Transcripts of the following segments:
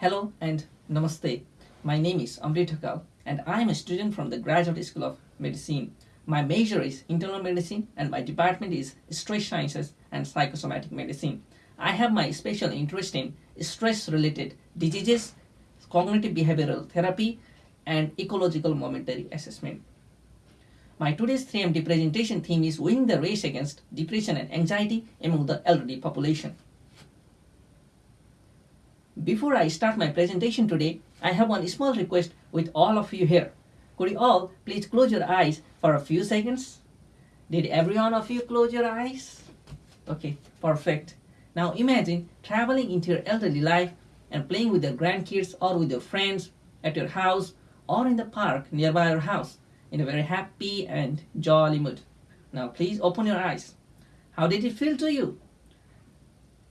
Hello and namaste. My name is Amrit Thakal and I am a student from the Graduate School of Medicine. My major is internal medicine and my department is stress sciences and psychosomatic medicine. I have my special interest in stress related diseases, cognitive behavioral therapy and ecological momentary assessment. My today's 3MT presentation theme is winning the race against depression and anxiety among the elderly population. Before I start my presentation today, I have one small request with all of you here. Could you all please close your eyes for a few seconds? Did every one of you close your eyes? Okay, perfect. Now imagine traveling into your elderly life and playing with your grandkids or with your friends at your house or in the park nearby your house in a very happy and jolly mood. Now please open your eyes. How did it feel to you?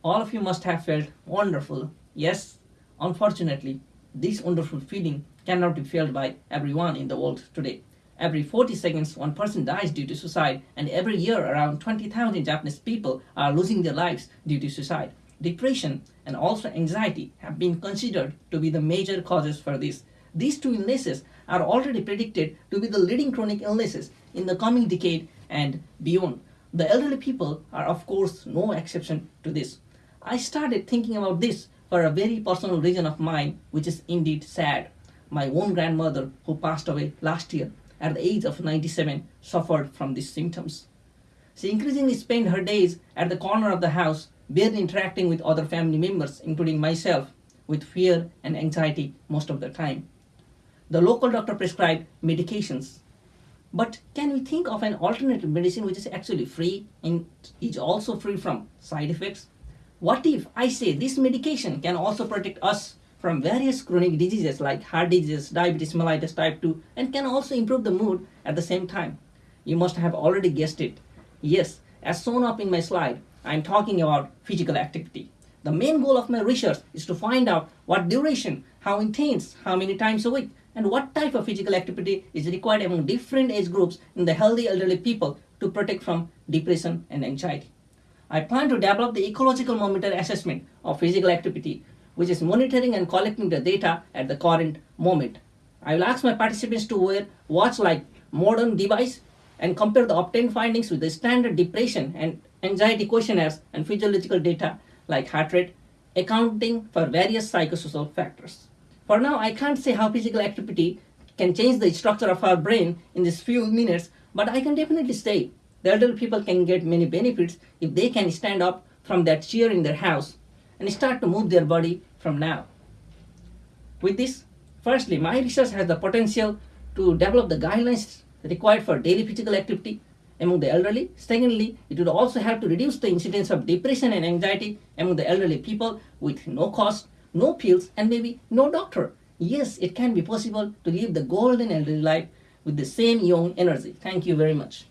All of you must have felt wonderful Yes, unfortunately, this wonderful feeling cannot be felt by everyone in the world today. Every 40 seconds, one person dies due to suicide, and every year around 20,000 Japanese people are losing their lives due to suicide. Depression and also anxiety have been considered to be the major causes for this. These two illnesses are already predicted to be the leading chronic illnesses in the coming decade and beyond. The elderly people are of course no exception to this. I started thinking about this for a very personal reason of mine, which is indeed sad. My own grandmother, who passed away last year at the age of 97, suffered from these symptoms. She increasingly spent her days at the corner of the house, barely interacting with other family members, including myself, with fear and anxiety most of the time. The local doctor prescribed medications. But can we think of an alternative medicine which is actually free and is also free from side effects? What if I say this medication can also protect us from various chronic diseases like heart disease, diabetes mellitus type 2 and can also improve the mood at the same time? You must have already guessed it. Yes, as shown up in my slide, I am talking about physical activity. The main goal of my research is to find out what duration, how intense, how many times a week, and what type of physical activity is required among different age groups in the healthy elderly people to protect from depression and anxiety. I plan to develop the ecological momentary assessment of physical activity, which is monitoring and collecting the data at the current moment. I will ask my participants to wear watch like modern device and compare the obtained findings with the standard depression and anxiety questionnaires and physiological data like heart rate, accounting for various psychosocial factors. For now, I can't say how physical activity can change the structure of our brain in these few minutes, but I can definitely say the elderly people can get many benefits if they can stand up from that chair in their house and start to move their body from now. With this, firstly, my research has the potential to develop the guidelines required for daily physical activity among the elderly. Secondly, it would also help to reduce the incidence of depression and anxiety among the elderly people with no cost, no pills, and maybe no doctor. Yes, it can be possible to live the golden elderly life with the same young energy. Thank you very much.